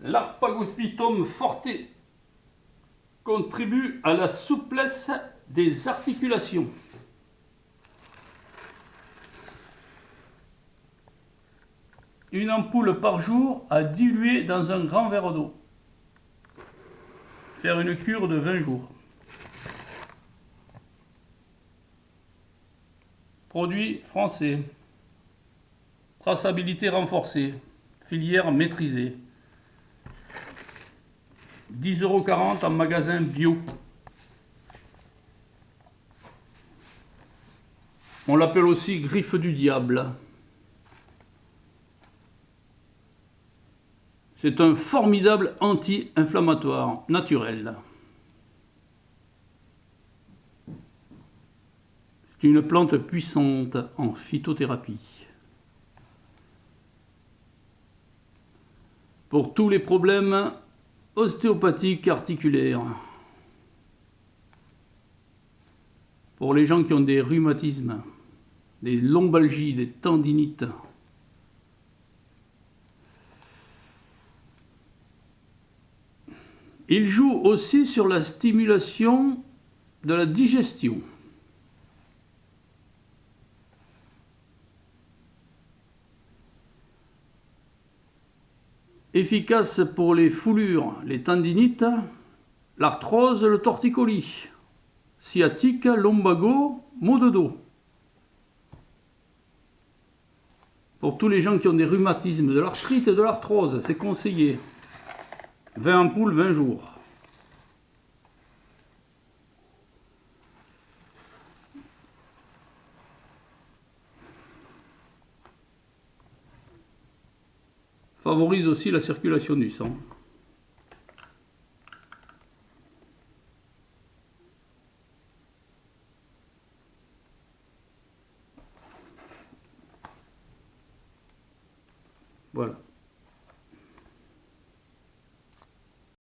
L'arpagospitum forte contribue à la souplesse des articulations. Une ampoule par jour à diluer dans un grand verre d'eau. Faire une cure de 20 jours. Produit français. Traçabilité renforcée. Filière maîtrisée. 10,40€ en magasin bio. On l'appelle aussi griffe du diable. C'est un formidable anti-inflammatoire naturel. C'est une plante puissante en phytothérapie. Pour tous les problèmes ostéopathiques articulaires. Pour les gens qui ont des rhumatismes, des lombalgies, des tendinites. Il joue aussi sur la stimulation de la digestion. Efficace pour les foulures, les tendinites, l'arthrose, le torticolis, sciatique, lombago, maux de dos. Pour tous les gens qui ont des rhumatismes, de l'arthrite et de l'arthrose, c'est conseillé. 20 ampoules, 20 jours. Favorise aussi la circulation du sang. Voilà.